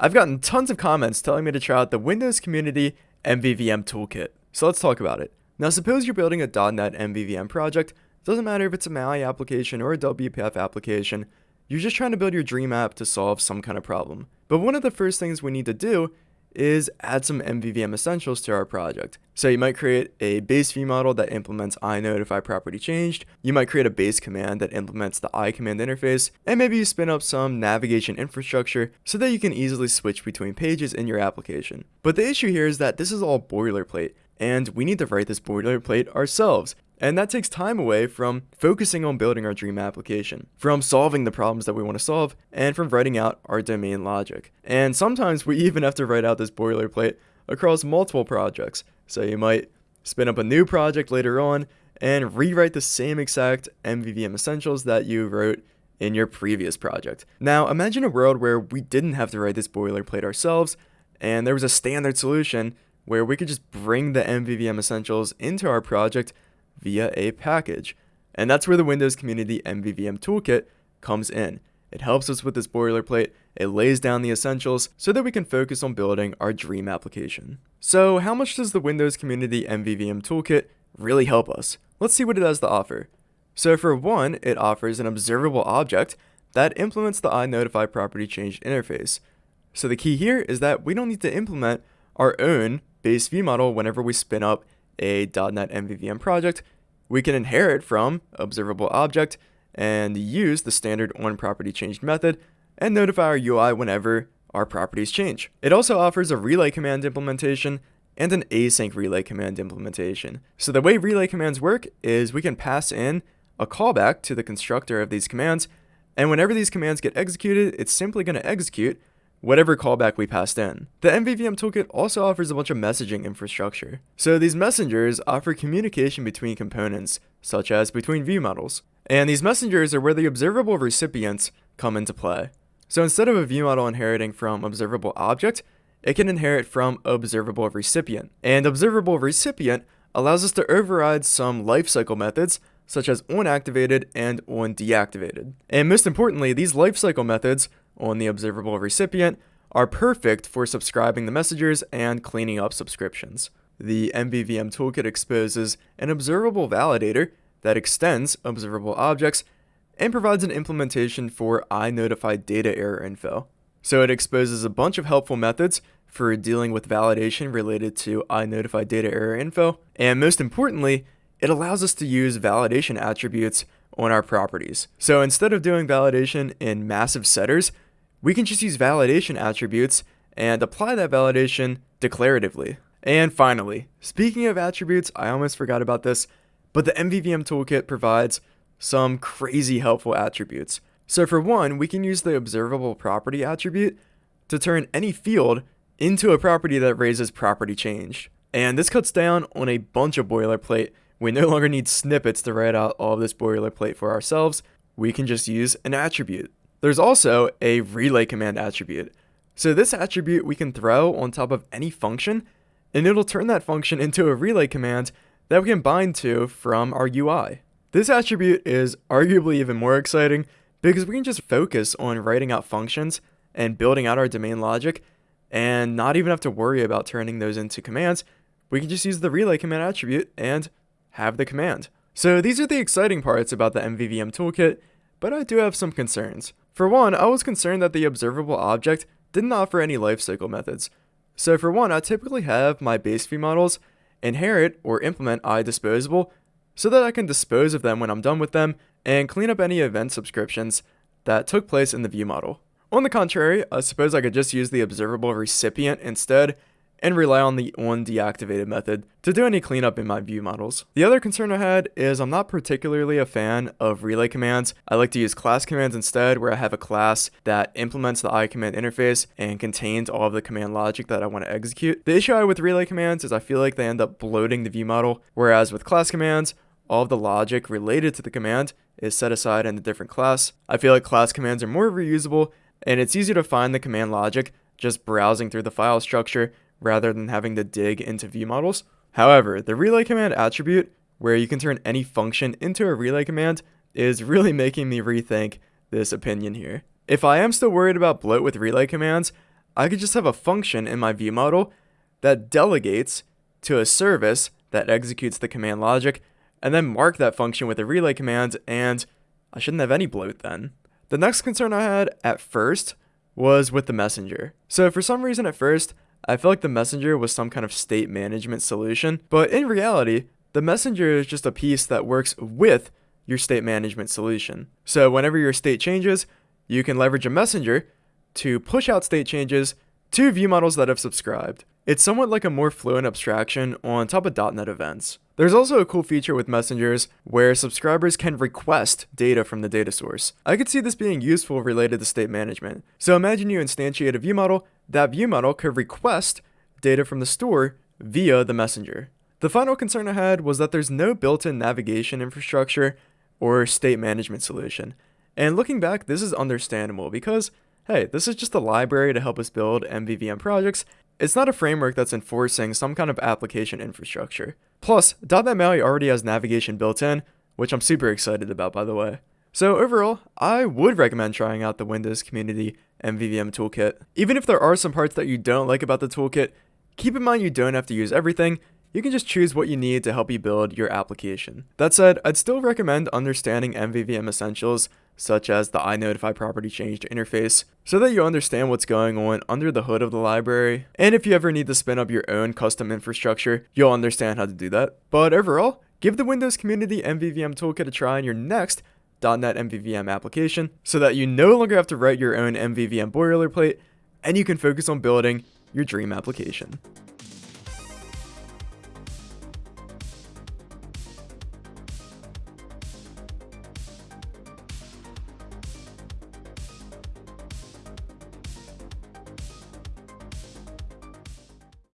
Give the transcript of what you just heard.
I've gotten tons of comments telling me to try out the Windows Community MVVM Toolkit. So let's talk about it. Now suppose you're building a .NET MVVM project, doesn't matter if it's a MAUI application or a WPF application, you're just trying to build your dream app to solve some kind of problem. But one of the first things we need to do is add some MVVM essentials to our project. So you might create a base view model that implements iNotify property changed. You might create a base command that implements the iCommand interface. And maybe you spin up some navigation infrastructure so that you can easily switch between pages in your application. But the issue here is that this is all boilerplate and we need to write this boilerplate ourselves. And that takes time away from focusing on building our dream application, from solving the problems that we want to solve, and from writing out our domain logic. And sometimes we even have to write out this boilerplate across multiple projects. So you might spin up a new project later on and rewrite the same exact MVVM essentials that you wrote in your previous project. Now imagine a world where we didn't have to write this boilerplate ourselves and there was a standard solution where we could just bring the MVVM essentials into our project via a package. And that's where the Windows Community MVVM Toolkit comes in. It helps us with this boilerplate, it lays down the essentials so that we can focus on building our dream application. So how much does the Windows Community MVVM Toolkit really help us? Let's see what it has to offer. So for one, it offers an observable object that implements the iNotify property change interface. So the key here is that we don't need to implement our own base view model whenever we spin up a .NET MVVM project, we can inherit from observable object and use the standard onPropertyChanged method and notify our UI whenever our properties change. It also offers a relay command implementation and an async relay command implementation. So the way relay commands work is we can pass in a callback to the constructor of these commands, and whenever these commands get executed, it's simply going to execute whatever callback we passed in. The MVVM toolkit also offers a bunch of messaging infrastructure. So these messengers offer communication between components, such as between view models. And these messengers are where the observable recipients come into play. So instead of a view model inheriting from observable object, it can inherit from observable recipient. And observable recipient allows us to override some lifecycle methods such as onActivated and onDeactivated. And most importantly, these lifecycle methods on the observable recipient are perfect for subscribing the messengers and cleaning up subscriptions. The MVVM toolkit exposes an observable validator that extends observable objects and provides an implementation for iNotify data error info. So it exposes a bunch of helpful methods for dealing with validation related to iNotify data error info, and most importantly, it allows us to use validation attributes on our properties. So instead of doing validation in massive setters, we can just use validation attributes and apply that validation declaratively. And finally, speaking of attributes, I almost forgot about this, but the MVVM toolkit provides some crazy helpful attributes. So for one, we can use the observable property attribute to turn any field into a property that raises property change. And this cuts down on a bunch of boilerplate. We no longer need snippets to write out all of this boilerplate for ourselves. We can just use an attribute. There's also a relay command attribute. So this attribute we can throw on top of any function, and it'll turn that function into a relay command that we can bind to from our UI. This attribute is arguably even more exciting because we can just focus on writing out functions and building out our domain logic and not even have to worry about turning those into commands. We can just use the relay command attribute and have the command. So these are the exciting parts about the MVVM toolkit, but I do have some concerns. For one, I was concerned that the observable object didn't offer any lifecycle methods. So for one, I typically have my base view models inherit or implement iDisposable so that I can dispose of them when I'm done with them and clean up any event subscriptions that took place in the view model. On the contrary, I suppose I could just use the observable recipient instead and rely on the on deactivated method to do any cleanup in my view models. The other concern I had is I'm not particularly a fan of relay commands. I like to use class commands instead where I have a class that implements the iCommand interface and contains all of the command logic that I want to execute. The issue I have with relay commands is I feel like they end up bloating the view model, whereas with class commands, all of the logic related to the command is set aside in a different class. I feel like class commands are more reusable and it's easier to find the command logic just browsing through the file structure rather than having to dig into view models. However, the relay command attribute, where you can turn any function into a relay command, is really making me rethink this opinion here. If I am still worried about bloat with relay commands, I could just have a function in my view model that delegates to a service that executes the command logic and then mark that function with a relay command and I shouldn't have any bloat then. The next concern I had at first was with the messenger. So for some reason at first, I feel like the messenger was some kind of state management solution, but in reality, the messenger is just a piece that works with your state management solution. So whenever your state changes, you can leverage a messenger to push out state changes to view models that have subscribed. It's somewhat like a more fluent abstraction on top of .NET events. There's also a cool feature with messengers where subscribers can request data from the data source. I could see this being useful related to state management. So imagine you instantiate a view model, that view model could request data from the store via the messenger. The final concern I had was that there's no built-in navigation infrastructure or state management solution. And looking back, this is understandable because, hey, this is just a library to help us build MVVM projects, it's not a framework that's enforcing some kind of application infrastructure. Plus, .NET MAUI already has navigation built in, which I'm super excited about by the way. So overall, I would recommend trying out the Windows Community MVVM Toolkit. Even if there are some parts that you don't like about the toolkit, keep in mind you don't have to use everything, you can just choose what you need to help you build your application. That said, I'd still recommend understanding MVVM essentials such as the iNotify property change interface, so that you understand what's going on under the hood of the library. And if you ever need to spin up your own custom infrastructure, you'll understand how to do that. But overall, give the Windows Community MVVM Toolkit a try on your next .NET MVVM application, so that you no longer have to write your own MVVM boilerplate, and you can focus on building your dream application.